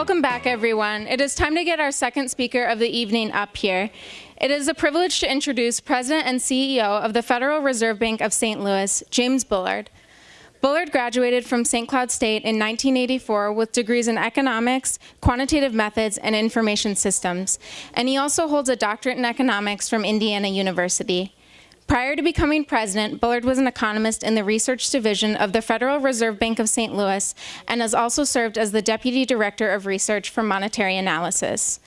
Welcome back, everyone. It is time to get our second speaker of the evening up here. It is a privilege to introduce President and CEO of the Federal Reserve Bank of St. Louis, James Bullard. Bullard graduated from St. Cloud State in 1984 with degrees in economics, quantitative methods, and information systems, and he also holds a doctorate in economics from Indiana University. Prior to becoming president, Bullard was an economist in the research division of the Federal Reserve Bank of St. Louis and has also served as the deputy director of research for monetary analysis.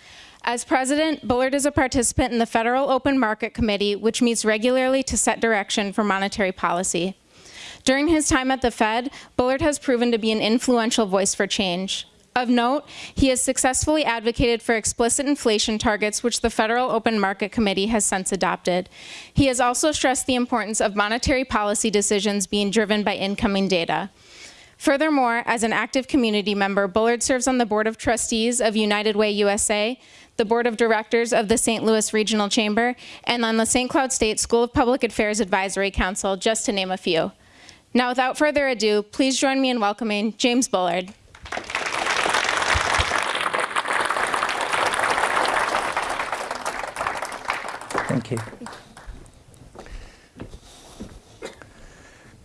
As president, Bullard is a participant in the Federal Open Market Committee, which meets regularly to set direction for monetary policy. During his time at the Fed, Bullard has proven to be an influential voice for change. Of note, he has successfully advocated for explicit inflation targets, which the Federal Open Market Committee has since adopted. He has also stressed the importance of monetary policy decisions being driven by incoming data. Furthermore, as an active community member, Bullard serves on the Board of Trustees of United Way USA, the Board of Directors of the St. Louis Regional Chamber, and on the St. Cloud State School of Public Affairs Advisory Council, just to name a few. Now, without further ado, please join me in welcoming James Bullard. Thank you.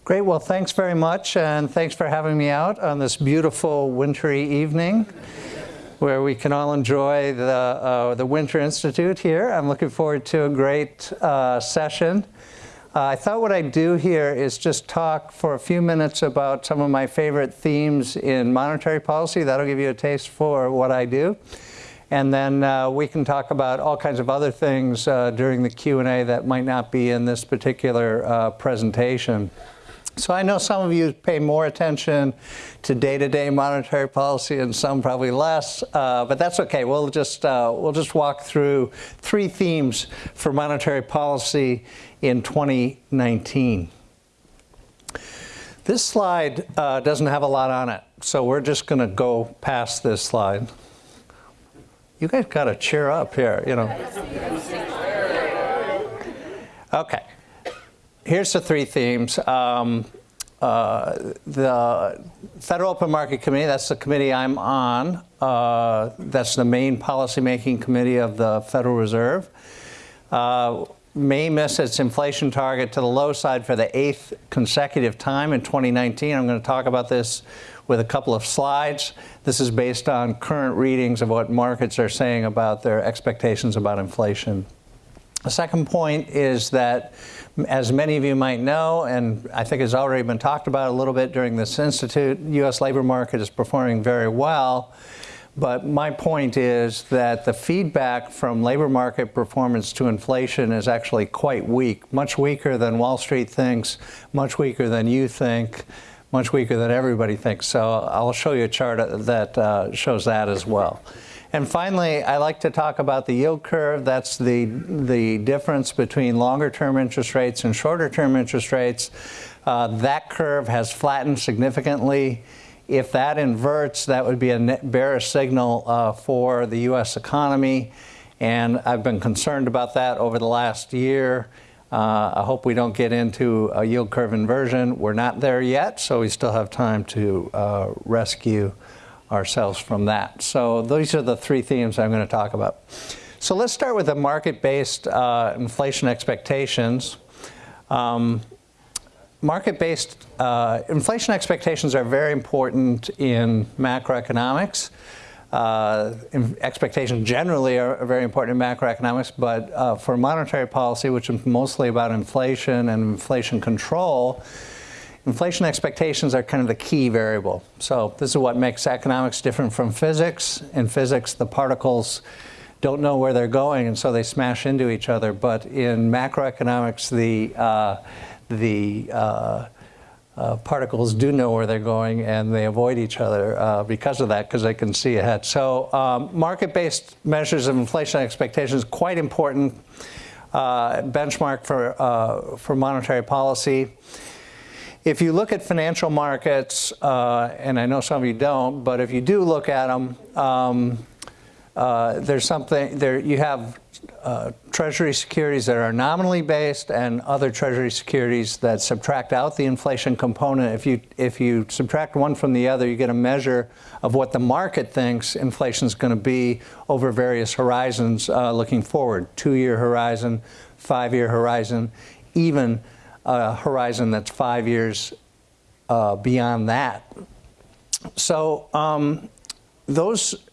Great, well, thanks very much, and thanks for having me out on this beautiful wintry evening where we can all enjoy the, uh, the Winter Institute here. I'm looking forward to a great uh, session. Uh, I thought what I'd do here is just talk for a few minutes about some of my favorite themes in monetary policy. That'll give you a taste for what I do. And then uh, we can talk about all kinds of other things uh, during the Q&A that might not be in this particular uh, presentation. So I know some of you pay more attention to day-to-day -day monetary policy and some probably less, uh, but that's okay. We'll just, uh, we'll just walk through three themes for monetary policy in 2019. This slide uh, doesn't have a lot on it, so we're just going to go past this slide. You guys got to cheer up here, you know. Okay. Here's the three themes. Um, uh, the Federal Open Market Committee, that's the committee I'm on. Uh, that's the main policymaking committee of the Federal Reserve. Uh, may miss its inflation target to the low side for the eighth consecutive time in 2019. I'm going to talk about this with a couple of slides. This is based on current readings of what markets are saying about their expectations about inflation. The second point is that, as many of you might know, and I think has already been talked about a little bit during this institute, U.S. labor market is performing very well. But my point is that the feedback from labor market performance to inflation is actually quite weak, much weaker than Wall Street thinks, much weaker than you think, much weaker than everybody thinks. So I'll show you a chart that uh, shows that as well. And finally, I like to talk about the yield curve. That's the, the difference between longer term interest rates and shorter term interest rates. Uh, that curve has flattened significantly if that inverts, that would be a bearish signal uh, for the U.S. economy. And I've been concerned about that over the last year. Uh, I hope we don't get into a yield curve inversion. We're not there yet, so we still have time to uh, rescue ourselves from that. So those are the three themes I'm going to talk about. So let's start with the market-based uh, inflation expectations. Um, market-based uh, inflation expectations are very important in macroeconomics. Uh, expectations generally are very important in macroeconomics, but uh, for monetary policy, which is mostly about inflation and inflation control, inflation expectations are kind of the key variable. So this is what makes economics different from physics. In physics, the particles don't know where they're going, and so they smash into each other. But in macroeconomics, the uh, the uh, uh, particles do know where they're going and they avoid each other uh, because of that, because they can see ahead. So um, market-based measures of inflation expectations, quite important uh, benchmark for, uh, for monetary policy. If you look at financial markets, uh, and I know some of you don't, but if you do look at them, um, there's something, there you have Treasury securities that are nominally based and other Treasury securities that subtract out the inflation component. If you, if you subtract one from the other, you get a measure of what the market thinks inflation is going to be over various horizons uh, looking forward two-year horizon, five-year horizon, even a horizon that's five years uh, beyond that. So um, those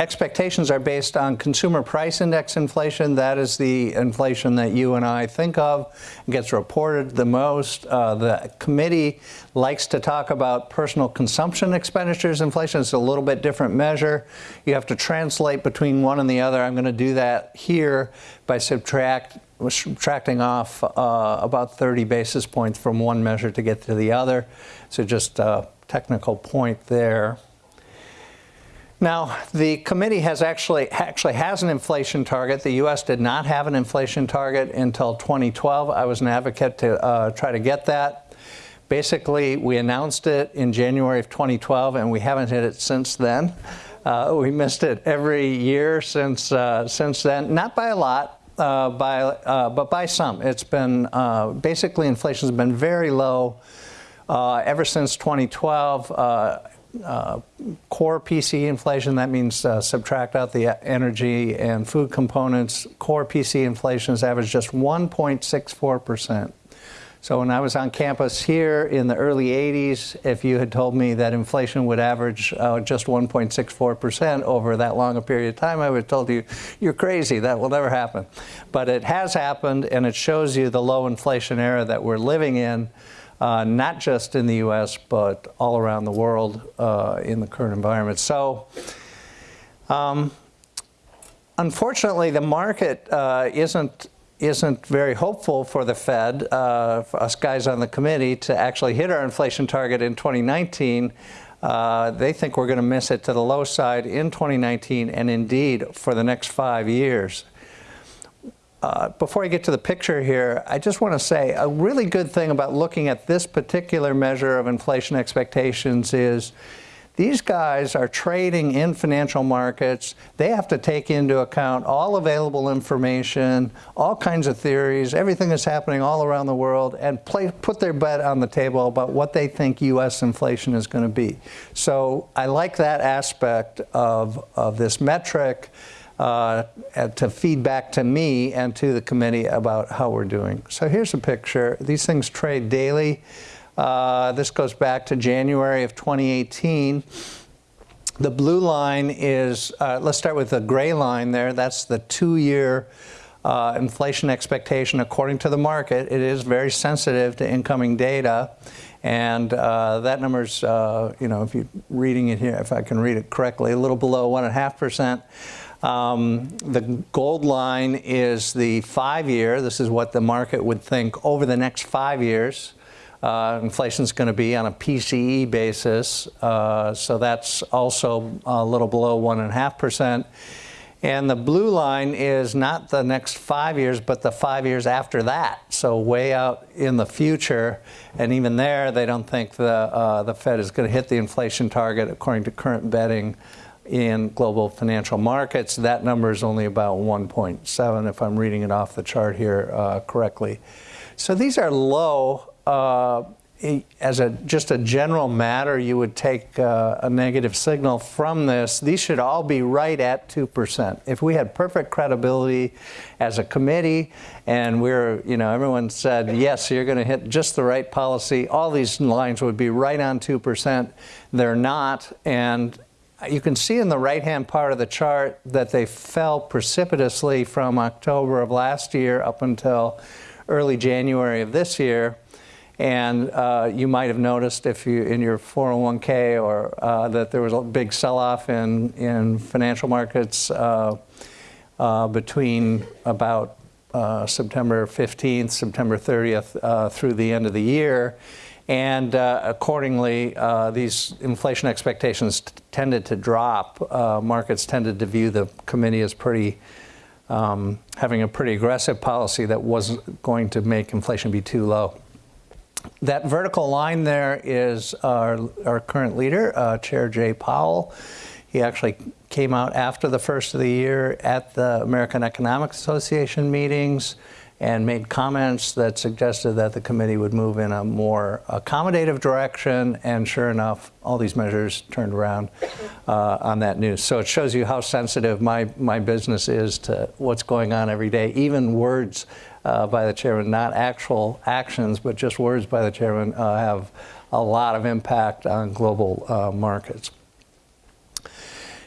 expectations are based on consumer price index inflation. That is the inflation that you and I think of gets reported the most. Uh, the committee likes to talk about personal consumption expenditures inflation. It's a little bit different measure. You have to translate between one and the other. I'm going to do that here by subtract subtracting off uh, about 30 basis points from one measure to get to the other. So just a technical point there. Now, the committee has actually actually has an inflation target. The U.S. did not have an inflation target until 2012. I was an advocate to uh, try to get that. Basically, we announced it in January of 2012, and we haven't hit it since then. Uh, we missed it every year since uh, since then, not by a lot, uh, by uh, but by some. It's been uh, basically inflation has been very low ever since 2012 uh, core PCE inflation, that means uh, subtract out the energy and food components. Core PCE inflation has averaged just 1.64%. So when I was on campus here in the early 80s, if you had told me that inflation would average uh, just 1.64% over that long a period of time, I would have told you, you're crazy, that will never happen. But it has happened, and it shows you the low inflation era that we're living in uh, not just in the U.S., but all around the world uh, in the current environment. So, um, unfortunately, the market uh, isn't isn't very hopeful for the Fed, uh, for us guys on the committee, to actually hit our inflation target in 2019. Uh, they think we're going to miss it to the low side in 2019 and indeed for the next five years. Uh, before I get to the picture here, I just want to say a really good thing about looking at this particular measure of inflation expectations is these guys are trading in financial markets. They have to take into account all available information, all kinds of theories, everything that's happening all around the world, and play, put their bet on the table about what they think U.S. inflation is going to be. So I like that aspect of, of this metric uh, to feed back to me and to the committee about how we're doing. So here's a picture. These things trade daily. Uh, this goes back to January of 2018. The blue line is, uh, let's start with the gray line there. That's the two-year uh, inflation expectation according to the market. It is very sensitive to incoming data. And uh, that number's, uh, you know, if you're reading it here, if I can read it correctly, a little below 1.5%. Um, the gold line is the five-year. This is what the market would think over the next five years. Uh, inflation is going to be on a PCE basis, uh, so that's also a little below 1.5%. And the blue line is not the next five years, but the five years after that. So way out in the future. And even there, they don't think the, uh, the Fed is going to hit the inflation target according to current betting in global financial markets. That number is only about 1.7 if I'm reading it off the chart here uh, correctly. So these are low. Uh, as a just a general matter, you would take uh, a negative signal from this. These should all be right at 2%. If we had perfect credibility as a committee and we're, you know, everyone said, yes, you're going to hit just the right policy, all these lines would be right on 2%. They're not. And you can see in the right-hand part of the chart that they fell precipitously from October of last year up until early January of this year. And uh, you might have noticed if you in your 401k or uh, that there was a big sell-off in, in financial markets uh, uh between about uh, September 15th, September 30th uh, through the end of the year. And uh, accordingly, uh, these inflation expectations tended to drop. Uh, markets tended to view the committee as pretty, um, having a pretty aggressive policy that wasn't going to make inflation be too low. That vertical line there is our, our current leader, uh, Chair Jay Powell. He actually came out after the first of the year at the American Economic Association meetings and made comments that suggested that the committee would move in a more accommodative direction, and sure enough, all these measures turned around uh, on that news. So it shows you how sensitive my, my business is to what's going on every day. Even words uh, by the chairman, not actual actions, but just words by the chairman, uh, have a lot of impact on global uh, markets.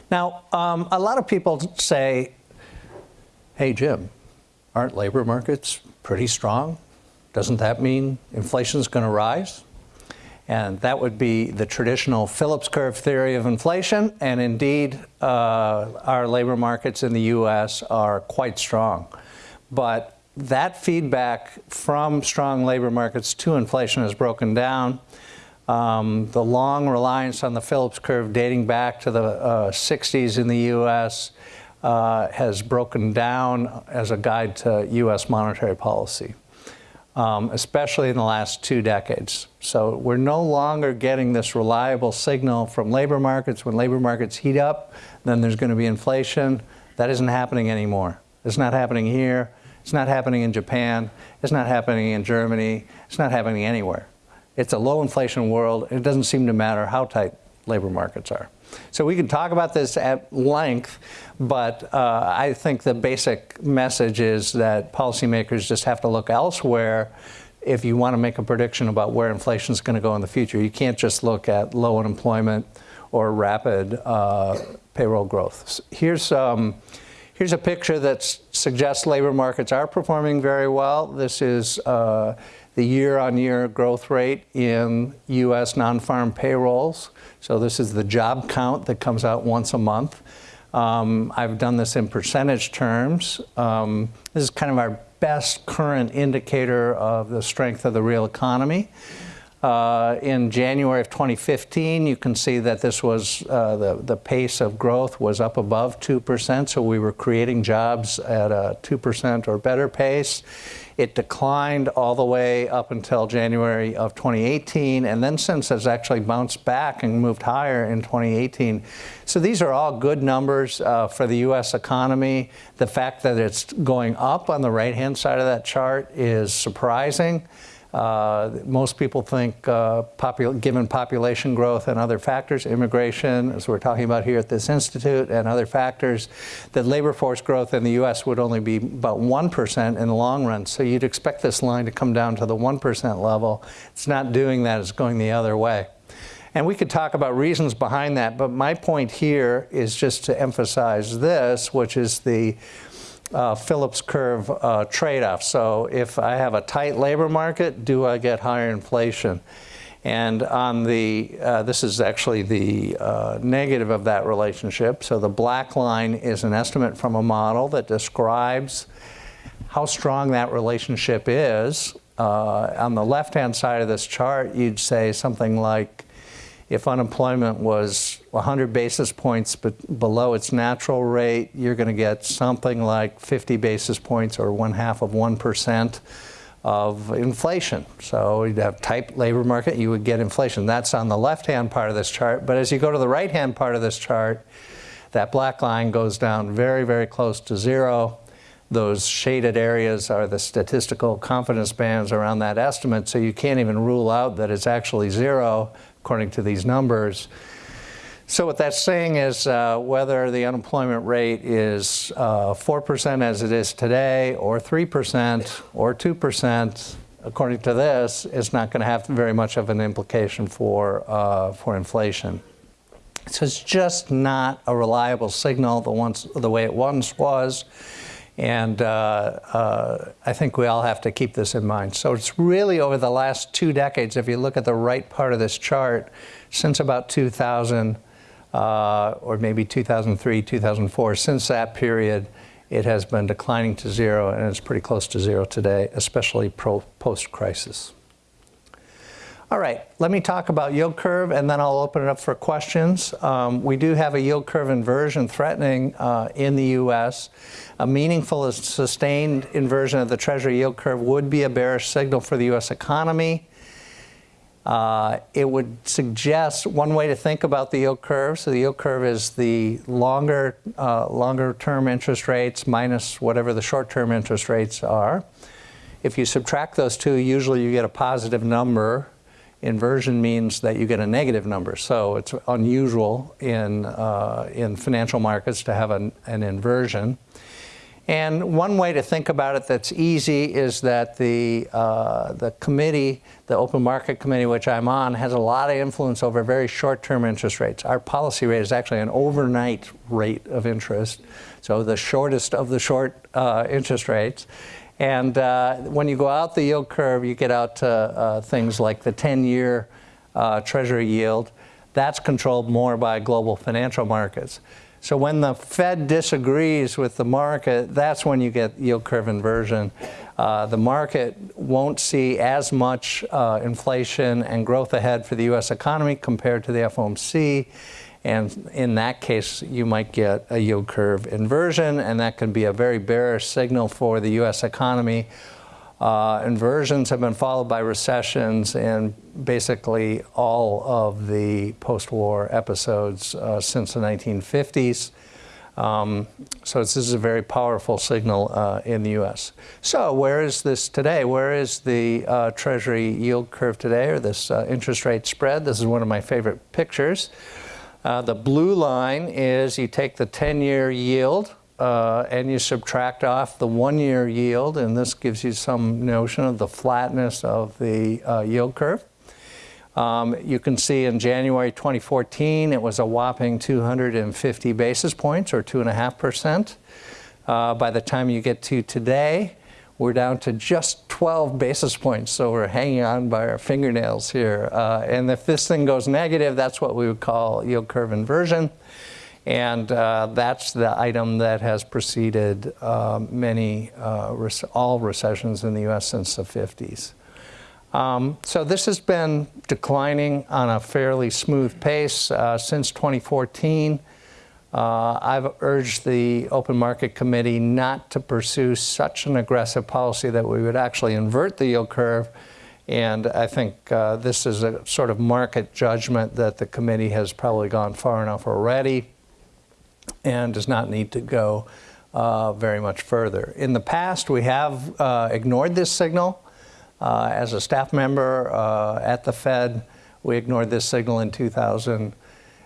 Now, um, a lot of people say, hey, Jim, aren't labor markets pretty strong? Doesn't that mean inflation is going to rise? And that would be the traditional Phillips curve theory of inflation. And indeed, uh, our labor markets in the US are quite strong. But that feedback from strong labor markets to inflation has broken down. Um, the long reliance on the Phillips curve dating back to the uh, 60s in the US uh, has broken down as a guide to U.S. monetary policy, um, especially in the last two decades. So we're no longer getting this reliable signal from labor markets. When labor markets heat up, then there's going to be inflation. That isn't happening anymore. It's not happening here. It's not happening in Japan. It's not happening in Germany. It's not happening anywhere. It's a low inflation world. It doesn't seem to matter how tight labor markets are. So we can talk about this at length, but uh, I think the basic message is that policymakers just have to look elsewhere if you want to make a prediction about where inflation is going to go in the future. You can't just look at low unemployment or rapid uh, payroll growth. Here's, um, here's a picture that suggests labor markets are performing very well. This is uh, the year-on-year -year growth rate in U.S. non-farm payrolls. So this is the job count that comes out once a month. Um, I've done this in percentage terms. Um, this is kind of our best current indicator of the strength of the real economy. Uh, in January of 2015, you can see that this was, uh, the, the pace of growth was up above 2%, so we were creating jobs at a 2% or better pace. It declined all the way up until January of 2018, and then since has actually bounced back and moved higher in 2018. So these are all good numbers uh, for the U.S. economy. The fact that it's going up on the right-hand side of that chart is surprising. Uh, most people think, uh, popul given population growth and other factors, immigration, as we're talking about here at this institute, and other factors, that labor force growth in the U.S. would only be about 1% in the long run. So you'd expect this line to come down to the 1% level. It's not doing that, it's going the other way. And we could talk about reasons behind that, but my point here is just to emphasize this, which is the uh, Phillips curve uh, trade-off. So if I have a tight labor market, do I get higher inflation? And on the, uh, this is actually the uh, negative of that relationship. So the black line is an estimate from a model that describes how strong that relationship is. Uh, on the left-hand side of this chart, you'd say something like if unemployment was 100 basis points below its natural rate, you're going to get something like 50 basis points or one half of 1% of inflation. So you'd have tight labor market, you would get inflation. That's on the left-hand part of this chart. But as you go to the right-hand part of this chart, that black line goes down very, very close to zero. Those shaded areas are the statistical confidence bands around that estimate, so you can't even rule out that it's actually zero according to these numbers. So what that's saying is uh, whether the unemployment rate is uh, 4% as it is today, or 3%, or 2%, according to this, is not going to have very much of an implication for, uh, for inflation. So it's just not a reliable signal the, once, the way it once was. And uh, uh, I think we all have to keep this in mind. So it's really over the last two decades, if you look at the right part of this chart, since about 2000, uh, or maybe 2003, 2004, since that period, it has been declining to zero, and it's pretty close to zero today, especially post-crisis. All right, let me talk about yield curve and then I'll open it up for questions. Um, we do have a yield curve inversion threatening uh, in the U.S. A meaningful sustained inversion of the Treasury yield curve would be a bearish signal for the U.S. economy. uh, it would suggest one way to think about the yield curve. So the yield curve is the longer, uh, longer term interest rates minus whatever the short term interest rates are. If you subtract those two, usually you get a positive number. Inversion means that you get a negative number. So it's unusual in, uh, in financial markets to have an, an inversion. And one way to think about it that's easy is that the, uh, the committee, the Open Market Committee, which I'm on, has a lot of influence over very short-term interest rates. Our policy rate is actually an overnight rate of interest, so the shortest of the short uh, interest rates. And uh, when you go out the yield curve, you get out to uh, things like the 10-year uh, Treasury yield. That's controlled more by global financial markets. So when the Fed disagrees with the market, that's when you get yield curve inversion. Uh, the market won't see as much uh, inflation and growth ahead for the U.S. economy compared to the FOMC. And in that case, you might get a yield curve inversion, and that can be a very bearish signal for the U.S. economy. Uh, inversions have been followed by recessions in basically all of the post-war episodes uh, since the 1950s. Um, so this is a very powerful signal uh, in the U.S. So where is this today? Where is the uh, Treasury yield curve today, or this uh, interest rate spread? This is one of my favorite pictures. Uh, the blue line is you take the 10-year yield uh, and you subtract off the one-year yield, and this gives you some notion of the flatness of the uh, yield curve. Um, you can see in January 2014, it was a whopping 250 basis points, or 2.5%. Uh, by the time you get to today, we're down to just 12 basis points, so we're hanging on by our fingernails here. Uh, and if this thing goes negative, that's what we would call yield curve inversion. And uh, that's the item that has preceded uh, many, uh, all recessions in the US since the 50s. Um, so this has been declining on a fairly smooth pace uh, since 2014. Uh, I've urged the Open Market Committee not to pursue such an aggressive policy that we would actually invert the yield curve. And I think uh, this is a sort of market judgment that the committee has probably gone far enough already and does not need to go uh, very much further. In the past, we have uh, ignored this signal. Uh, as a staff member uh, at the Fed, we ignored this signal in 2000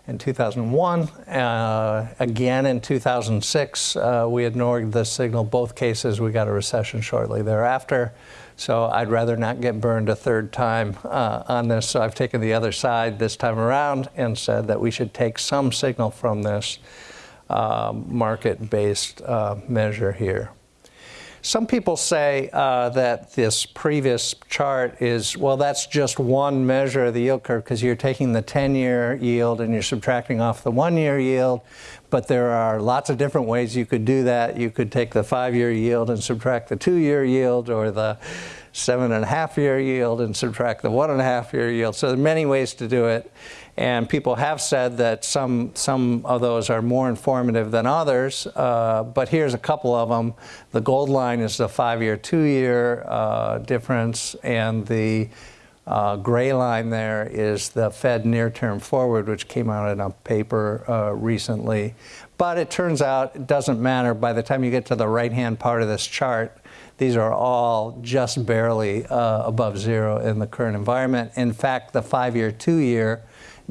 in 2001. Uh, again in 2006, uh, we ignored the signal. Both cases, we got a recession shortly thereafter. So I'd rather not get burned a third time uh, on this. So I've taken the other side this time around and said that we should take some signal from this uh, market-based uh, measure here. Some people say uh, that this previous chart is, well, that's just one measure of the yield curve because you're taking the 10-year yield and you're subtracting off the one-year yield. But there are lots of different ways you could do that. You could take the five-year yield and subtract the two-year yield or the seven and a half year yield and subtract the one and a half year yield. So there are many ways to do it. And people have said that some, some of those are more informative than others, uh, but here's a couple of them. The gold line is the five-year, two-year uh, difference, and the uh, gray line there is the Fed near-term forward, which came out in a paper uh, recently. But it turns out it doesn't matter. By the time you get to the right-hand part of this chart, these are all just barely uh, above zero in the current environment. In fact, the five-year, two-year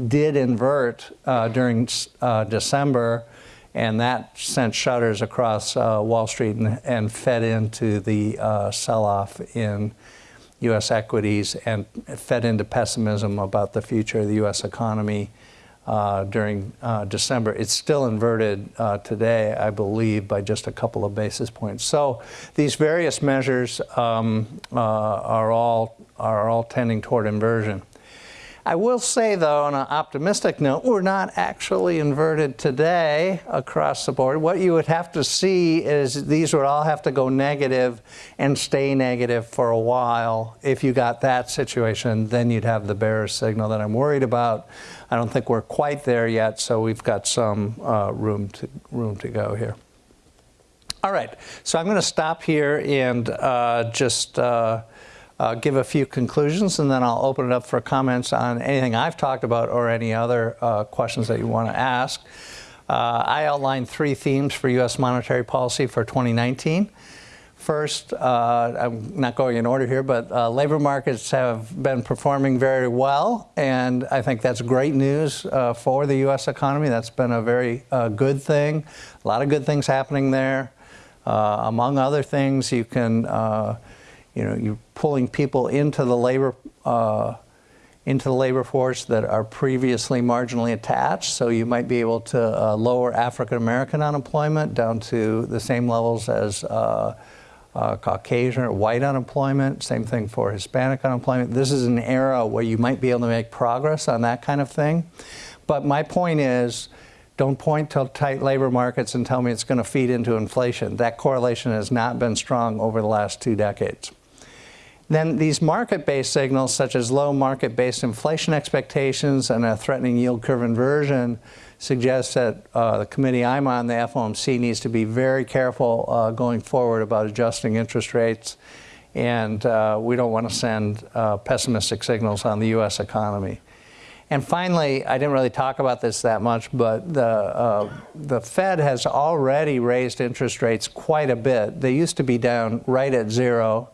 did invert uh, during uh, December, and that sent shutters across uh, Wall Street and, and, fed into the uh, sell-off in U.S. equities and fed into pessimism about the future of the U.S. economy uh, during uh, December. It's still inverted today, I believe, by just a couple of basis points. So these various measures um, are all are all tending toward inversion. I will say, though, on an optimistic note, we're not actually inverted today across the board. What you would have to see is these would all have to go negative and stay negative for a while. If you got that situation, then you'd have the bearish signal that I'm worried about. I don't think we're quite there yet, so we've got some uh, room, to, room to go here. All right, so I'm going to stop here and uh, just uh, uh, give a few conclusions, and then I'll open it up for comments on anything I've talked about or any other uh, questions that you want to ask. Uh, I outlined three themes for U.S. monetary policy for 2019. First, uh, I'm not going in order here, but uh, labor markets have been performing very well, and I think that's great news uh, for the U.S. economy. That's been a very uh, good thing. A lot of good things happening there. Uh, among other things, you can, you know, you're pulling people into the labor uh, into the labor force that are previously marginally attached. So you might be able to uh, lower African American unemployment down to the same levels as uh, uh, Caucasian or white unemployment, same thing for Hispanic unemployment. This is an era where you might be able to make progress on that kind of thing. But my point is, don't point to tight labor markets and tell me it's going to feed into inflation. That correlation has not been strong over the last two decades. Then these market-based signals, such as low market-based inflation expectations and a threatening yield curve inversion, suggests that uh, the committee I'm on, the FOMC, needs to be very careful uh, going forward about adjusting interest rates. And uh, we don't want to send uh, pessimistic signals on the U.S. economy. And finally, I didn't really talk about this that much, but the, uh, the Fed has already raised interest rates quite a bit. They used to be down right at zero,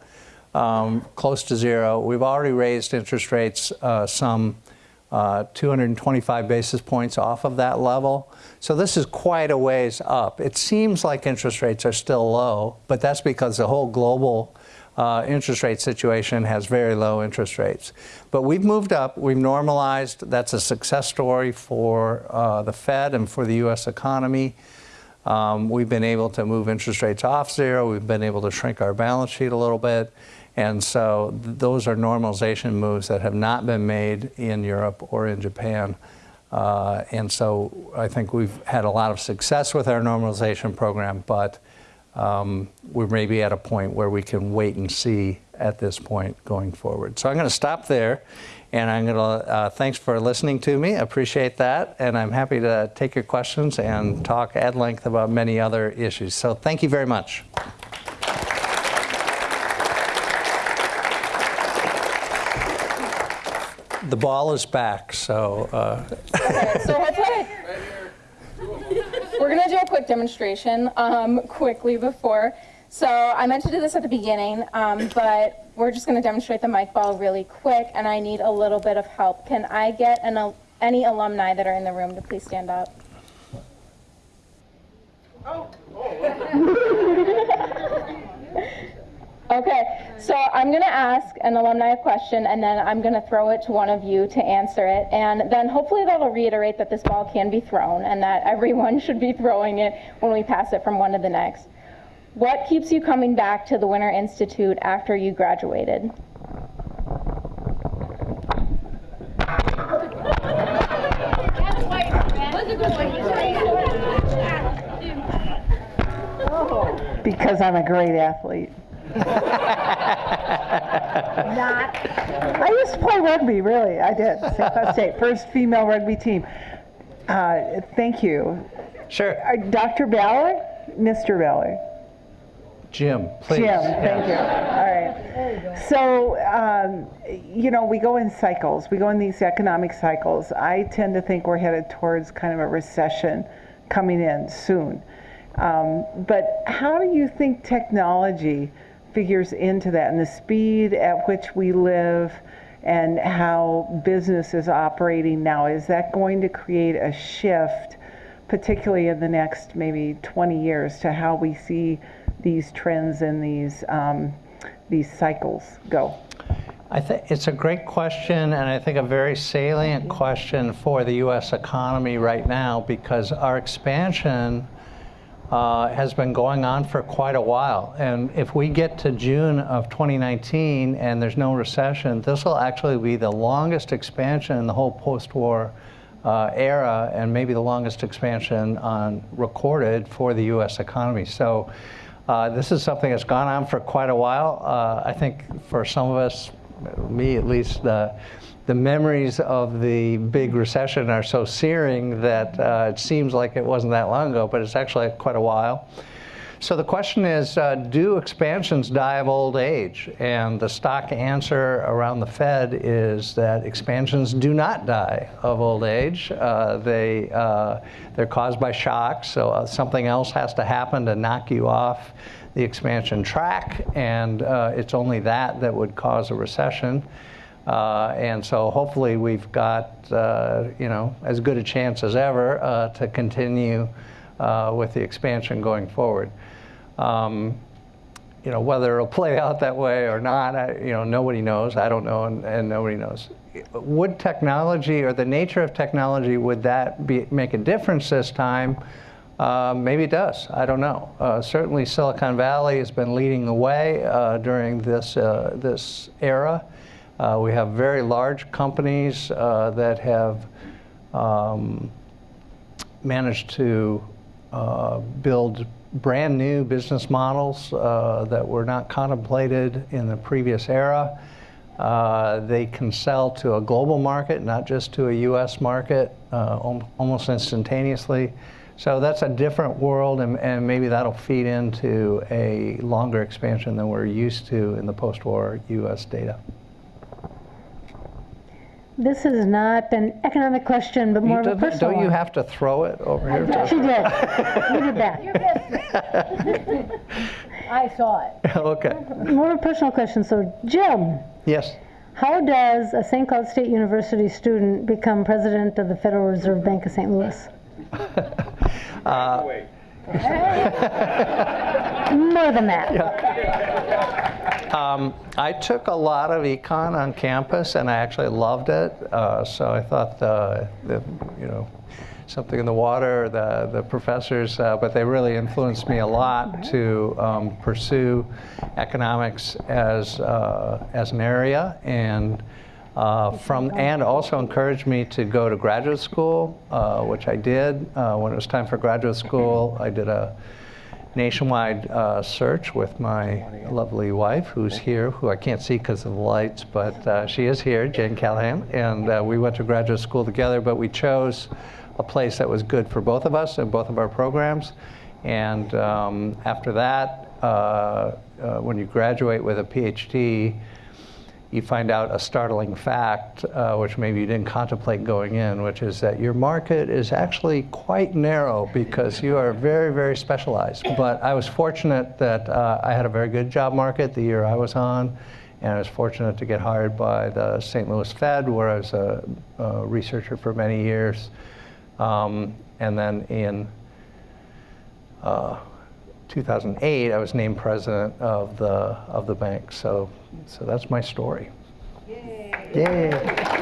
um, close to zero. We've already raised interest rates uh, some uh, 225 basis points off of that level. So this is quite a ways up. It seems like interest rates are still low, but that's because the whole global uh, interest rate situation has very low interest rates. But we've moved up, we've normalized. That's a success story for uh, the Fed and for the U.S. economy. Um, we've been able to move interest rates off zero. We've been able to shrink our balance sheet a little bit. And so those are normalization moves that have not been made in Europe or in Japan. Uh, and so I think we've had a lot of success with our normalization program, but um, we're maybe at a point where we can wait and see at this point going forward. So I'm going to stop there, and I'm going to uh, thanks for listening to me. I appreciate that, and I'm happy to take your questions and talk at length about many other issues. So thank you very much. The ball is back, so. Uh. okay, so hopefully, we're gonna do a quick demonstration um, quickly before. So I meant to do this at the beginning, um, but we're just gonna demonstrate the mic ball really quick, and I need a little bit of help. Can I get an, any alumni that are in the room to please stand up? Oh. oh. Okay, so I'm going to ask an alumni a question, and then I'm going to throw it to one of you to answer it. And then hopefully that'll reiterate that this ball can be thrown and that everyone should be throwing it when we pass it from one to the next. What keeps you coming back to the Winter Institute after you graduated? Because I'm a great athlete. Not. I used to play rugby, really. I did. St. State, first female rugby team. Uh, thank you. Sure. Uh, Dr. Ballard, Mr. Ballard. Jim, please. Jim, thank you. All right. So, um, you know, we go in cycles. We go in these economic cycles. I tend to think we're headed towards kind of a recession coming in soon. Um, but how do you think technology figures into that and the speed at which we live and how business is operating now. Is that going to create a shift, particularly in the next maybe 20 years, to how we see these trends and these, um, these cycles go? I think it's a great question, and I think a very salient question for the U.S. economy right now because our expansion uh, has been going on for quite a while. And if we get to June of 2019 and there's no recession, this will actually be the longest expansion in the whole post-war uh, era and maybe the longest expansion on recorded for the U.S. economy. So uh, this is something that's gone on for quite a while. Uh, I think for some of us, me at least, the memories of the big recession are so searing that uh, it seems like it wasn't that long ago, but it's actually quite a while. So the question is, uh, do expansions die of old age? And the stock answer around the Fed is that expansions do not die of old age. Uh, they, uh, they're caused by shocks, so uh, something else has to happen to knock you off the expansion track, and uh, it's only that that would cause a recession. Uh, and so hopefully we've got, uh, you know, as good a chance as ever uh, to continue uh, with the expansion going forward. Um, you know, whether it'll play out that way or not, I, you know, nobody knows. I don't know, and, and nobody knows. Would technology or the nature of technology, would that be, make a difference this time? Uh, maybe it does. I don't know. Certainly, Silicon Valley has been leading the way during this this era. Uh, we have very large companies uh, that have um, managed to build brand new business models that were not contemplated in the previous era. they can sell to a global market, not just to a U.S. market, almost instantaneously. So that's a different world, and, and, maybe that'll feed into a longer expansion than we're used to in the post-war U.S. data. This is not an economic question, but more of a personal Don't you one. have to throw it over here? She did. You did that. You missed it. I saw it. okay. More of a personal question. So, Jim, Yes. how does a St. Cloud State University student become president of the Federal Reserve Bank of St. Louis? Uh, more than that. Um, I took a lot of econ on campus, and I actually loved it. Uh, so I thought the, the, you know, something in the water, the the professors, uh, but they really influenced me a lot to um, pursue economics as uh, as an area and. Uh, from and also encouraged me to go to graduate school, uh, which I did. Uh, when it was time for graduate school, I did a nationwide uh, search with my lovely wife, who's here, who I can't see because of the lights, but uh, she is here, Jane Callahan, and uh, we went to graduate school together. But we chose a place that was good for both of us and both of our programs. And um, after that, when you graduate with a PhD you find out a startling fact, uh, which maybe you didn't contemplate going in, which is that your market is actually quite narrow because you are very, very specialized. But I was fortunate that uh, I had a very good job market the year I was on, and I was fortunate to get hired by the St. Louis Fed, where I was a, a researcher for many years. Um, and then in uh, 2008, I was named president of the of the bank. So, so that's my story. Yay! Yay.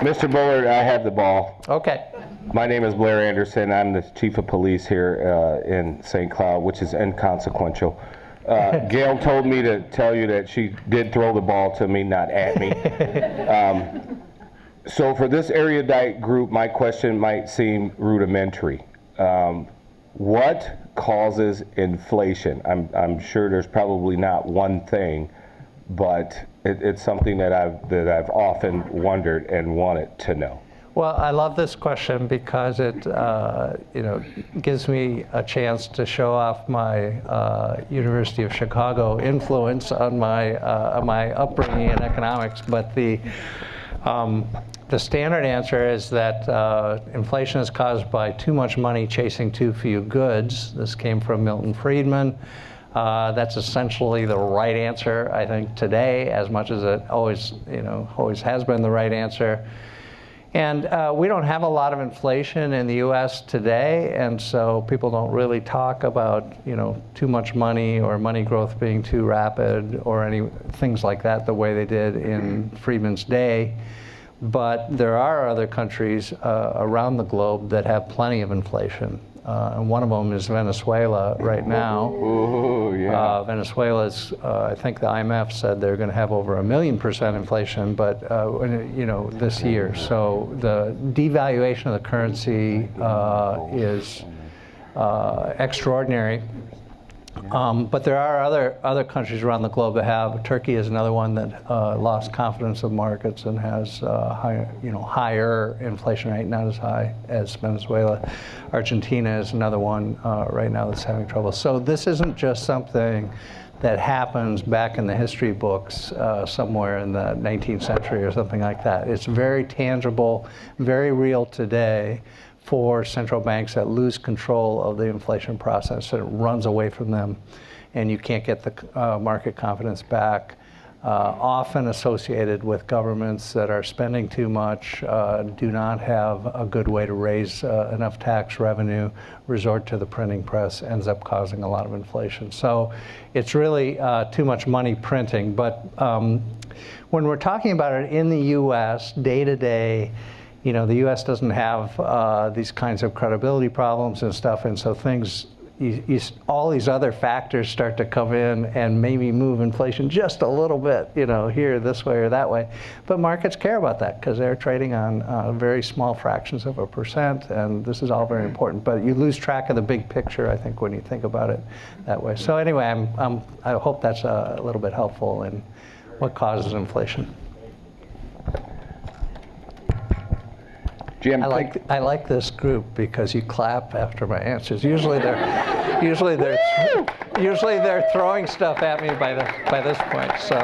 Mr. Bullard, I have the ball. Okay. My name is Blair Anderson. I'm the chief of police here uh, in St. Cloud, which is inconsequential. Uh, Gail told me to tell you that she did throw the ball to me, not at me. Um, so for this erudite group, my question might seem rudimentary. Um, what causes inflation? I'm, I'm, sure there's probably not one thing, but it, it's something that I've, that I've often wondered and wanted to know. Well, I love this question because it, uh, you know, gives me a chance to show off my uh, University of Chicago influence on my uh, my upbringing in economics. But the um, the standard answer is that uh, inflation is caused by too much money chasing too few goods. This came from Milton Friedman. Uh, that's essentially the right answer, I think, today, as much as it always, you know, always has been the right answer. And uh, we don't have a lot of inflation in the U.S. today, and so people don't really talk about, you know, too much money or money growth being too rapid or any things like that the way they did in Friedman's day. But there are other countries uh, around the globe that have plenty of inflation. Uh, and one of them is Venezuela right now. Ooh, yeah. Uh, Venezuela's, uh, I think the IMF said they're going to have over a million percent inflation, but uh, you know this year. So the devaluation of the currency uh, is uh, extraordinary. Um, but there are other other countries around the globe that have. Turkey is another one that uh, lost confidence of markets and has uh, higher, you know, higher inflation rate, not as high as Venezuela. Argentina is another one uh, right now that's having trouble. So this isn't just something that happens back in the history books uh, somewhere in the 19th century or something like that. It's very tangible, very real today for central banks that lose control of the inflation process and it runs away from them and you can't get the uh, market confidence back. Uh, often associated with governments that are spending too much, uh, do not have a good way to raise uh, enough tax revenue, resort to the printing press, ends up causing a lot of inflation. So it's really uh, too much money printing. But um, when we're talking about it in the US, day to day, you know, the U.S. doesn't have uh, these kinds of credibility problems and stuff, and so things, you, you, all these other factors start to come in and maybe move inflation just a little bit, you know, here, this way or that way. But markets care about that because they're trading on uh, very small fractions of a percent, and this is all very important. But you lose track of the big picture, I think, when you think about it that way. So anyway, I'm, I'm, I hope that's a little bit helpful in what causes inflation. Jim, I like I like this group because you clap after my answers. Usually they're usually they're usually they're throwing stuff at me by the by this point. So?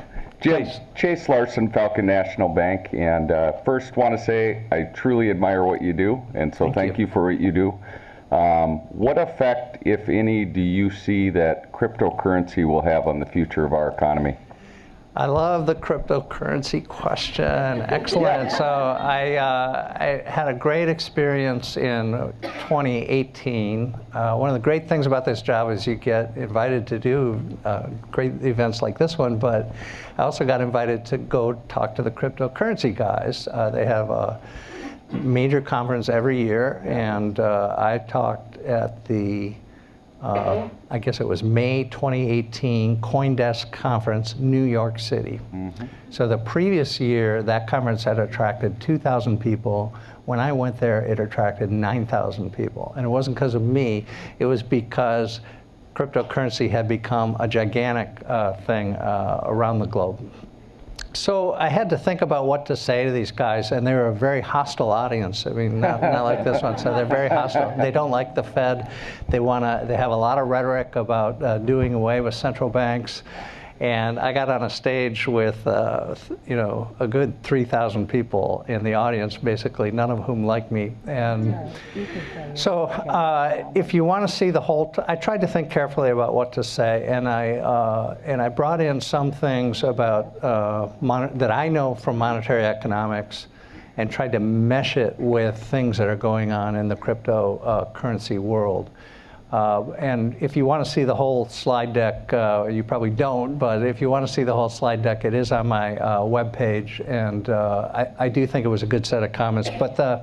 Jim, Chase Larson, Falcon National Bank, and uh, first want to say I truly admire what you do, and so Thank thank, you. you. for what you do. Um, what effect, if any, do you see that cryptocurrency will have on the future of our economy? I love the cryptocurrency question. Excellent. So I, uh, I had a great experience in 2018. Uh, one of the great things about this job is you get invited to do uh, great events like this one, but I also got invited to go talk to the cryptocurrency guys. Uh, they have a major conference every year, and uh, I talked at the uh, I guess it was May 2018 CoinDesk conference, New York City. So the previous year, that conference had attracted 2,000 people. When I went there, it attracted 9,000 people. And it wasn't because of me, it was because cryptocurrency had become a gigantic uh, thing uh, around the globe. So I had to think about what to say to these guys, and they were a very hostile audience. I mean, not, not like this one. So they're very hostile. They don't like the Fed. They want to. They have a lot of rhetoric about uh, doing away with central banks. And I got on a stage with, uh, you know, a good 3,000 people in the audience, basically, none of whom liked me. And so, uh, if you want to see the whole, t- I tried to think carefully about what to say, and I uh, and I brought in some things about uh, mon- that I know from monetary economics, and tried to mesh it with things that are going on in the cryptocurrency world. Uh, and if you want to see the whole slide deck, uh, you probably don't, but if you want to see the whole slide deck, it is on my uh, webpage, and uh, I, I do think it was a good set of comments. But the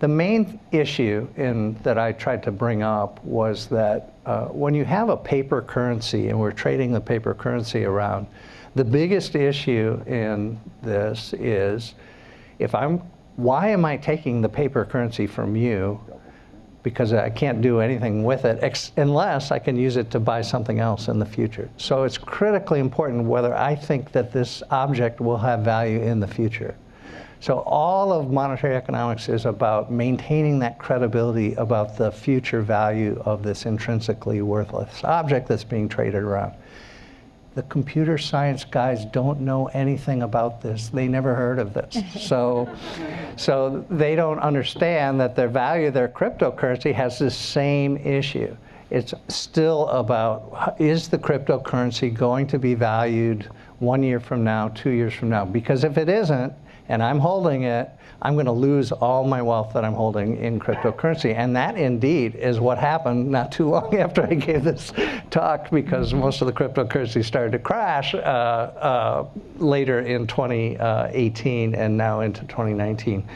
the main issue in, that I tried to bring up was that uh, when you have a paper currency and we're trading the paper currency around, the biggest issue in this is if I'm, why am I taking the paper currency from you? Because I can't do anything with it unless I can use it to buy something else in the future. So it's critically important whether I think that this object will have value in the future. So all of monetary economics is about maintaining that credibility about the future value of this intrinsically worthless object that's being traded around. The computer science guys don't know anything about this. They never heard of this. So, so they don't understand that their value, their cryptocurrency has the same issue. It's still about is the cryptocurrency going to be valued one year from now, two years from now? Because if it isn't, and I'm holding it, I'm going to lose all my wealth that I'm holding in cryptocurrency. And that indeed is what happened not too long after I gave this talk because most of the cryptocurrency started to crash uh, uh, later in 2018 and now into 2019.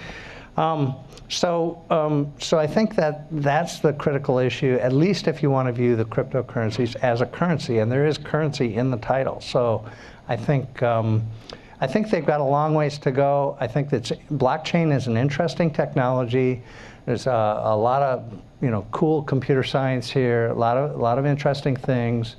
Um, so, um, so I think that that's the critical issue, at least if you want to view the cryptocurrencies as a currency, and there is currency in the title. So I think um, I think they've got a long ways to go. I think that blockchain is an interesting technology. There's a, a lot of you know cool computer science here, a lot of a lot of interesting things,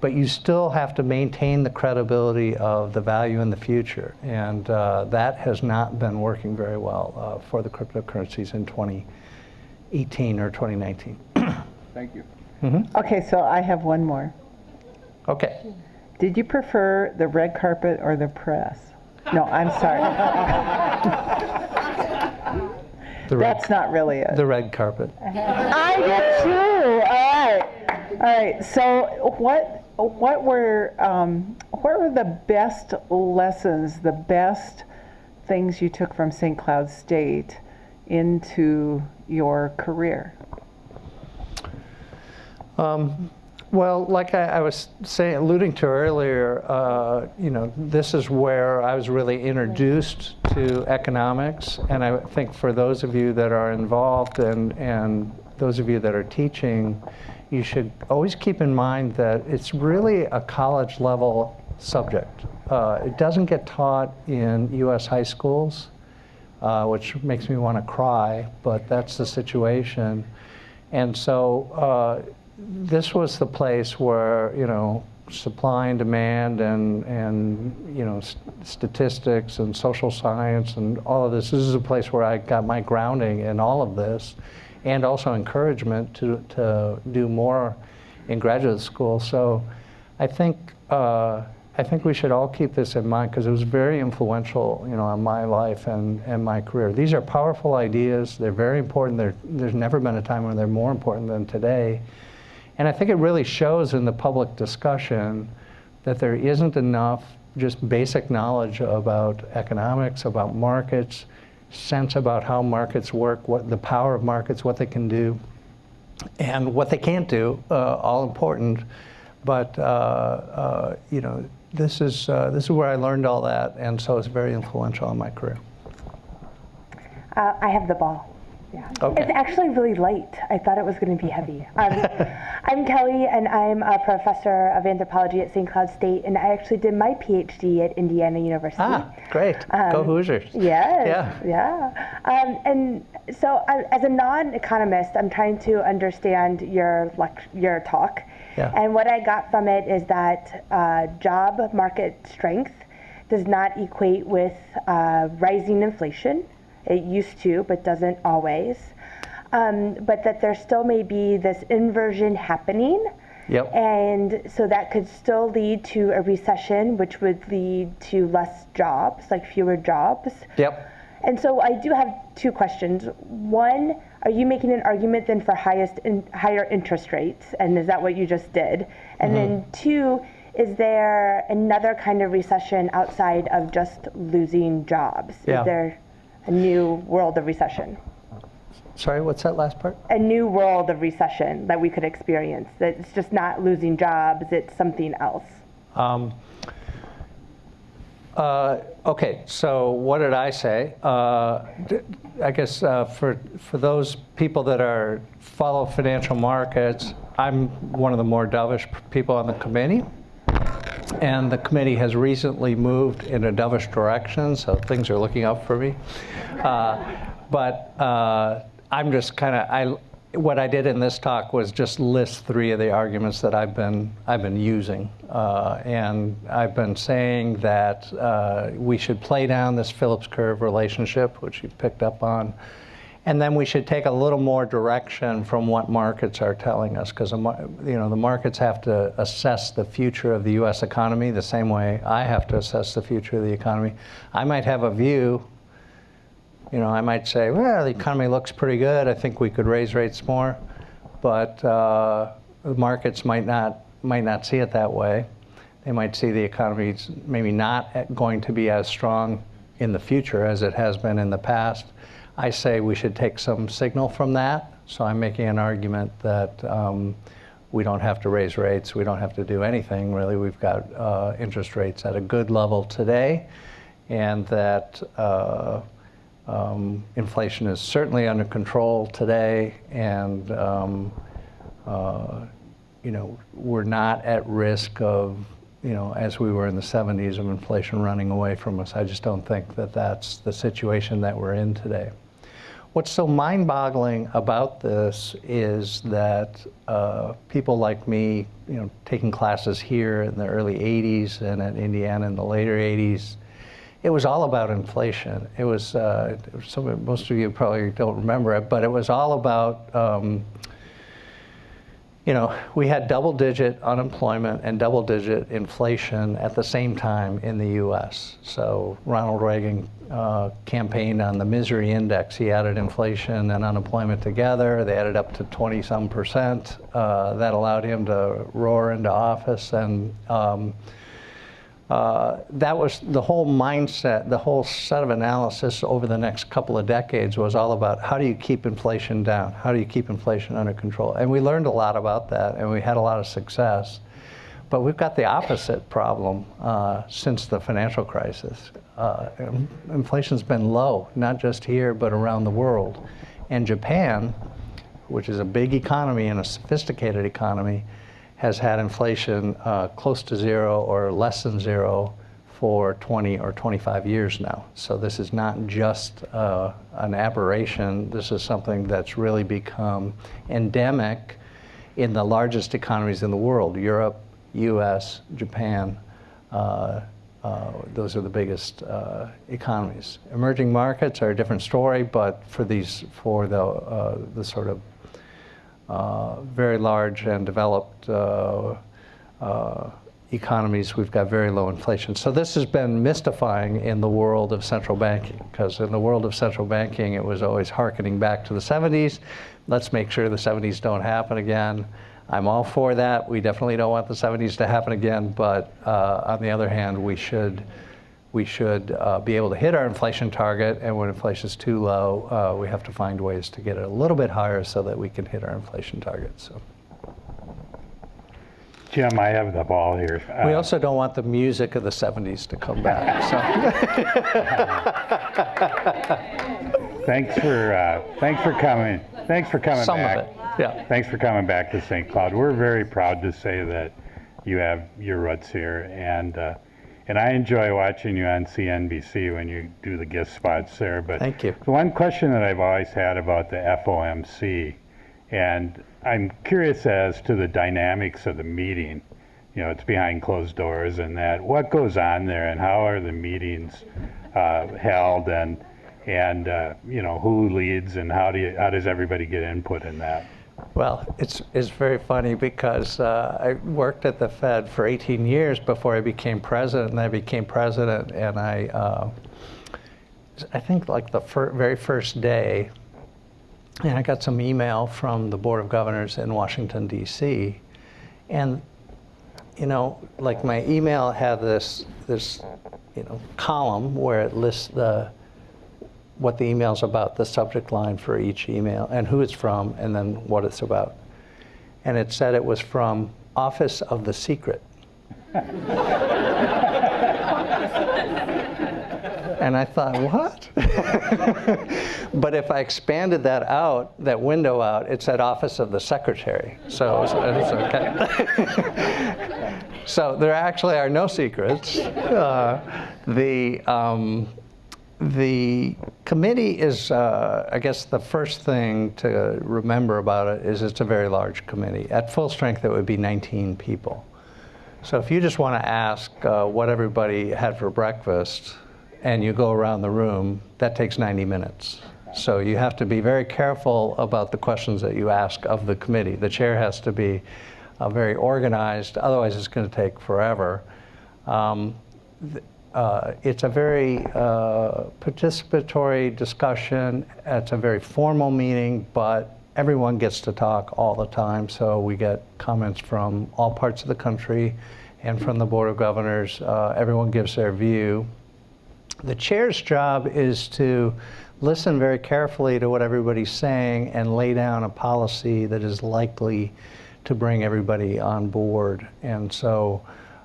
but you still have to maintain the credibility of the value in the future, and uh, that has not been working very well uh, for the cryptocurrencies in 2018 or 2019. Thank you. Okay, so I have one more. Okay. Did you prefer the red carpet or the press? No, I'm sorry. The red, That's not really it. the red carpet. I did too. All right. All right. So what what were um, what were the best lessons, the best things you took from St. Cloud State into your career? Well, like I, I was saying, alluding to earlier, uh, you know, this is where I was really introduced to economics, and I think for those of you that are involved and and those of you that are teaching, you should always keep in mind that it's really a college level subject. Uh, it doesn't get taught in U.S. high schools, uh, which makes me want to cry, but that's the situation. And so uh, this was the place where, you know, supply and demand and, and you know, s- statistics and social science and all of this. This is a place where I got my grounding in all of this and also encouragement to, to do more in graduate school. So I think, uh, I think we should all keep this in mind because it was very influential, you know, on my life and, and my career. These are powerful ideas. They're very important. They're, there's never been a time when they're more important than today. And I think it really shows in the public discussion that there isn't enough just basic knowledge about economics, about markets, sense about how markets work, what the power of markets, what they can do, and what they can't do, uh, all important. But uh, uh, you know, this is uh, this is where I learned all that, and so it's very influential in my career. Uh, I have the ball. Yeah. Okay. It's actually really light. I thought it was going to be heavy. Um, I'm Kelly, and I'm a professor of anthropology at St. Cloud State, and I actually did my PhD at Indiana University. Ah, great. Go Um, Hoosiers. Yes. Yeah. Yeah. Um, and so, I, as a non-economist, I'm trying to understand your your talk. Yeah. And what I got from it is that uh, job market strength does not equate with uh, rising inflation. It used to, but doesn't always. Um, but that there still may be this inversion happening. Yep. And so that could still lead to a recession, which would lead to less jobs, like fewer jobs. Yep. And so I do have two questions. One, are you making an argument then for highest in, higher interest rates? And is that what you just did? And then two, is there another kind of recession outside of just losing jobs? Yeah. Is there a new world of recession? Sorry, what's that last part? A new world of recession that we could experience. That it's just not losing jobs, it's something else. Um, uh, okay, so what did I say? Uh, I guess uh, for for those people that are follow financial markets, I'm one of the more dovish people on the committee, and the committee has recently moved in a dovish direction, so things are looking up for me. Uh, but uh, I'm just kind of I. What I did in this talk was just list three of the arguments that I've been I've been using, uh, and I've been saying that uh, we should play down this Phillips curve relationship, which you picked up on, and then we should take a little more direction from what markets are telling us, because you know the markets have to assess the future of the U.S. economy the same way I have to assess the future of the economy. I might have a view you know, I might say, well, the economy looks pretty good. I think we could raise rates more, but uh, the markets might not might not see it that way. They might see the economy maybe not going to be as strong in the future as it has been in the past. I say we should take some signal from that. So I'm making an argument that um, we don't have to raise rates. We don't have to do anything really. We've got uh, interest rates at a good level today, and that. Uh, um, inflation is certainly under control today, and um, uh, you know we're not at risk of you know, as we were in the 70s of inflation running away from us. I just don't think that that's the situation that we're in today. What's so mind-boggling about this is that uh, people like me, you know, taking classes here in the early 80s and at Indiana in the later 80s, it was all about inflation. It was, uh, some, most of you probably don't remember it, but it was all about um, you know, we had double digit unemployment and double digit inflation at the same time in the US. So Ronald Reagan uh, campaigned on the misery index. He added inflation and unemployment together. They added up to 20 some percent. Uh, that allowed him to roar into office and um, uh, that was the whole mindset, the whole set of analysis over the next couple of decades was all about how do you keep inflation down? How do you keep inflation under control? And we learned a lot about that and we had a lot of success. But we've got the opposite problem uh, since the financial crisis. Uh, inflation's been low, not just here, but around the world. And Japan, which is a big economy and a sophisticated economy, has had inflation uh, close to zero or less than zero for 20 or 25 years now. So this is not just uh, an aberration. This is something that's really become endemic in the largest economies in the world, Europe, US, Japan. Uh, uh, those are the biggest uh, economies. Emerging markets are a different story, but for these, for the, uh, the sort of very large and developed uh, uh, economies, we've got very low inflation. So this has been mystifying in the world of central banking, because in the world of central banking, it was always harkening back to the 70s. Let's make sure the 70s don't happen again. I'm all for that. We definitely don't want the 70s to happen again, but uh, on the other hand, we should we should uh, be able to hit our inflation target, and when inflation is too low, uh, we have to find ways to get it a little bit higher so that we can hit our inflation target. So. Jim, I have the ball here. Uh, we also don't want the music of the 70s to come back. So. thanks for uh, thanks for coming. Thanks for coming Some back. of it, yeah. Thanks for coming back to St. Cloud. We're very proud to say that you have your roots here, and uh, and I enjoy watching you on CNBC when you do the guest spots there. But Thank you. The one question that I've always had about the FOMC, and I'm curious as to the dynamics of the meeting. You know, it's behind closed doors and that. What goes on there, and how are the meetings uh, held, and and uh, you know who leads, and how do you, how does everybody get input in that? Well, it's, it's very funny because uh, I worked at the Fed for 18 years before I became president, and I became president, and I, uh, I think like the fir very first day, and I got some email from the Board of Governors in Washington, D.C., and you know, like my email had this, this, you know, column where it lists the what the email's about, the subject line for each email, and who it's from, and then what it's about. And it said it was from Office of the Secret. and I thought, what? but if I expanded that out, that window out, it said Office of the Secretary. So it's, it's okay. so there actually are no secrets. Uh, the um, the committee is, uh, I guess, the first thing to remember about it is it's a very large committee. At full strength, it would be 19 people. So if you just want to ask uh, what everybody had for breakfast and you go around the room, that takes 90 minutes. So you have to be very careful about the questions that you ask of the committee. The chair has to be uh, very organized, otherwise it's going to take forever. Um, uh, it's a very uh, participatory discussion. It's a very formal meeting, but everyone gets to talk all the time. So we get comments from all parts of the country and from the Board of Governors. Uh, everyone gives their view. The chair's job is to listen very carefully to what everybody's saying and lay down a policy that is likely to bring everybody on board. And so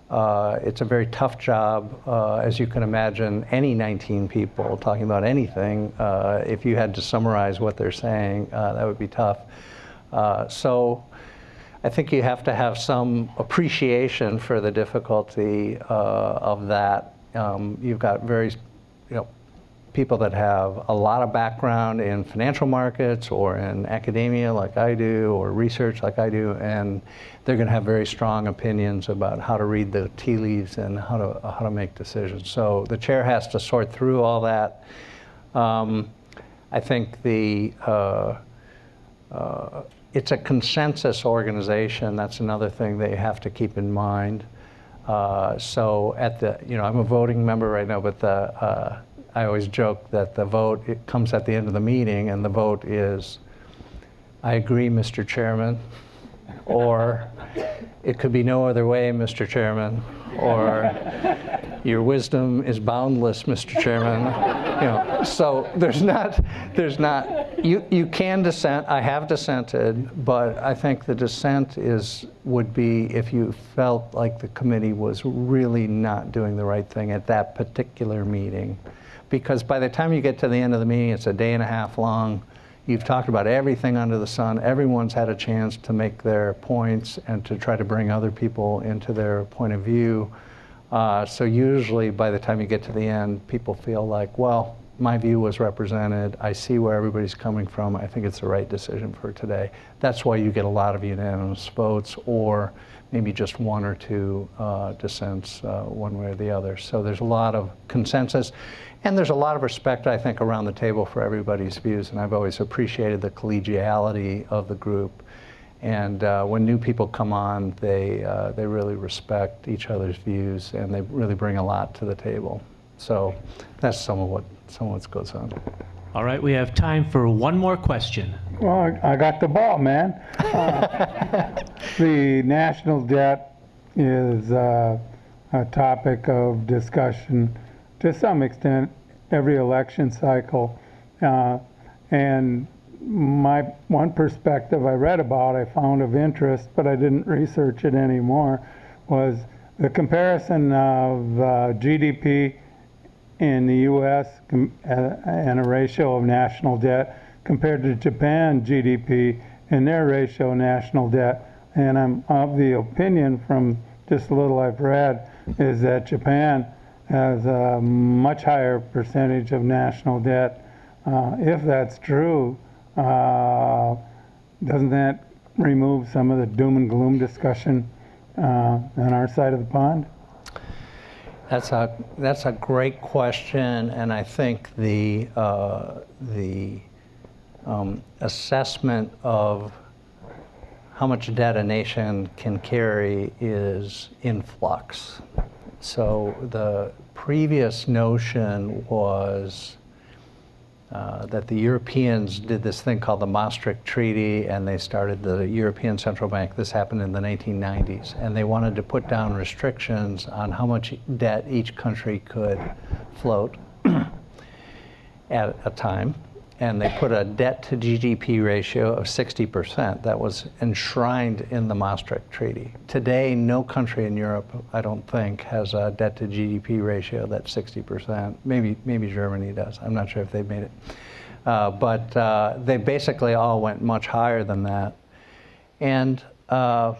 uh, it's a very tough job, uh, as you can imagine, any 19 people talking about anything, uh, if you had to summarize what they're saying, uh, that would be tough. Uh, so I think you have to have some appreciation for the difficulty uh, of that. Um, you've got very, people that have a lot of background in financial markets or in academia like I do or research like I do and they're going to have very strong opinions about how to read the tea leaves and how to how to make decisions. So the chair has to sort through all that. Um, I think the uh, uh, it's a consensus organization. That's another thing that you have to keep in mind. Uh, so at the, you know, I'm a voting member right now, but the, uh, I always joke that the vote it comes at the end of the meeting, and the vote is, I agree, Mr. Chairman, or it could be no other way, Mr. Chairman, or your wisdom is boundless, Mr. Chairman. You know, so there's not, there's not, you, you can dissent, I have dissented, but I think the dissent is, would be if you felt like the committee was really not doing the right thing at that particular meeting. Because by the time you get to the end of the meeting, it's a day and a half long. You've talked about everything under the sun. Everyone's had a chance to make their points and to try to bring other people into their point of view. Uh, so usually by the time you get to the end, people feel like, well, my view was represented. I see where everybody's coming from. I think it's the right decision for today. That's why you get a lot of unanimous votes or maybe just one or two uh, dissents uh, one way or the other. So there's a lot of consensus. And there's a lot of respect, I think, around the table for everybody's views. And I've always appreciated the collegiality of the group. And uh, when new people come on, they, uh, they really respect each other's views and they really bring a lot to the table. So that's some of what, some of what goes on. All right, we have time for one more question. Well, I got the ball, man. Uh, the national debt is uh, a topic of discussion to some extent every election cycle. Uh, and my one perspective I read about, I found of interest, but I didn't research it anymore, was the comparison of uh, GDP in the U.S. Uh, and a ratio of national debt compared to Japan GDP and their ratio of national debt. And I'm of the opinion from just a little I've read is that Japan has a much higher percentage of national debt. Uh, if that's true, uh, doesn't that remove some of the doom and gloom discussion uh, on our side of the pond? That's a that's a great question, and I think the uh, the um, assessment of how much debt a nation can carry is in flux. So the previous notion was uh, that the Europeans did this thing called the Maastricht Treaty, and they started the European Central Bank. This happened in the 1990s, and they wanted to put down restrictions on how much debt each country could float at a time and they put a debt to GDP ratio of 60%. That was enshrined in the Maastricht Treaty. Today, no country in Europe, I don't think, has a debt to GDP ratio that's 60%. Maybe, maybe Germany does. I'm not sure if they've made it. Uh, but uh, they basically all went much higher than that. And uh,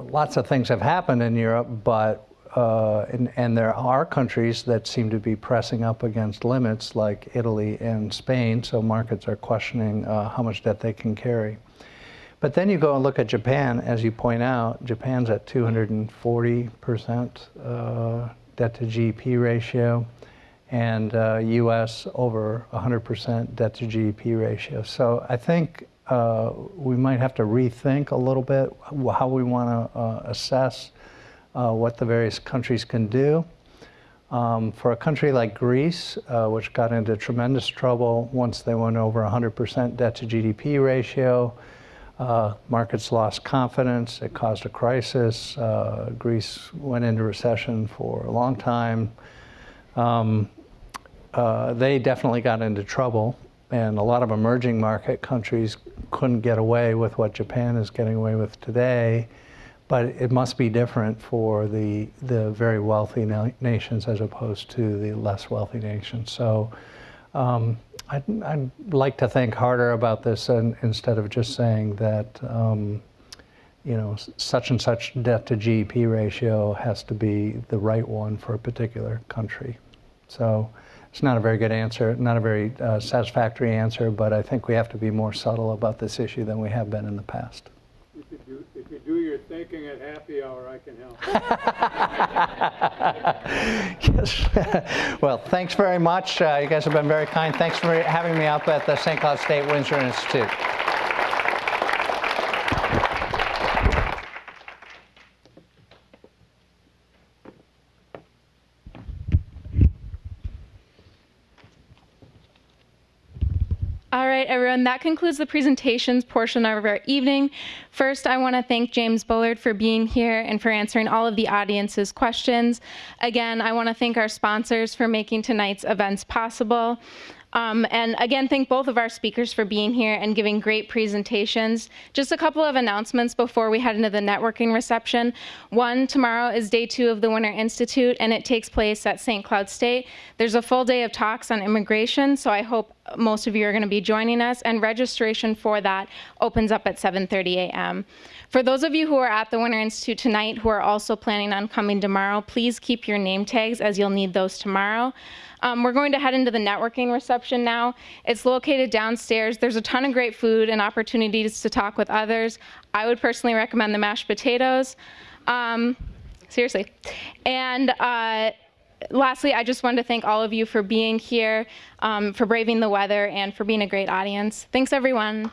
lots of things have happened in Europe, but uh, and, and, there are countries that seem to be pressing up against limits like Italy and Spain, so markets are questioning uh, how much debt they can carry. But then you go and look at Japan, as you point out, Japan's at 240% uh, debt to GDP ratio, and US uh, over 100% debt to GDP ratio. So I think uh, we might have to rethink a little bit how we want to assess uh, what the various countries can do. Um, for a country like Greece, uh, which got into tremendous trouble once they went over 100% debt to GDP ratio, uh, markets lost confidence, it caused a crisis. Uh, Greece went into recession for a long time. Um, uh, they definitely got into trouble, and a lot of emerging market countries couldn't get away with what Japan is getting away with today but it must be different for the, the very wealthy na nations as opposed to the less wealthy nations. So um, I'd, I'd, like to think harder about this and, instead of just saying that um, you know, such and such debt to GDP ratio has to be the right one for a particular country. So it's not a very good answer, not a very uh, satisfactory answer, but I think we have to be more subtle about this issue than we have been in the past. If you do, if you do your thinking happy hour, I can help. Yes. well, thanks very much. Uh, you guys have been very kind. Thanks for having me up at the St. Cloud State Winter Institute. All everyone, that concludes the presentations portion of our evening. First, I want to thank James Bullard for being here and for answering all of the audience's questions. Again, I want to thank our sponsors for making tonight's events possible. Um, and again, thank both of our speakers for being here and giving great presentations. Just a couple of announcements before we head into the networking reception. One, tomorrow is day two of the Winter Institute, and it takes place at St. Cloud State. There's a full day of talks on immigration, so I hope most of you are going to be joining us, and registration for that opens up at 7.30 a.m. For those of you who are at the Winter Institute tonight who are also planning on coming tomorrow, please keep your name tags as you'll need those tomorrow. Um, we're going to head into the networking reception now. It's located downstairs. There's a ton of great food and opportunities to talk with others. I would personally recommend the mashed potatoes. Um, seriously. And uh, lastly, I just wanted to thank all of you for being here, um, for braving the weather, and for being a great audience. Thanks, everyone.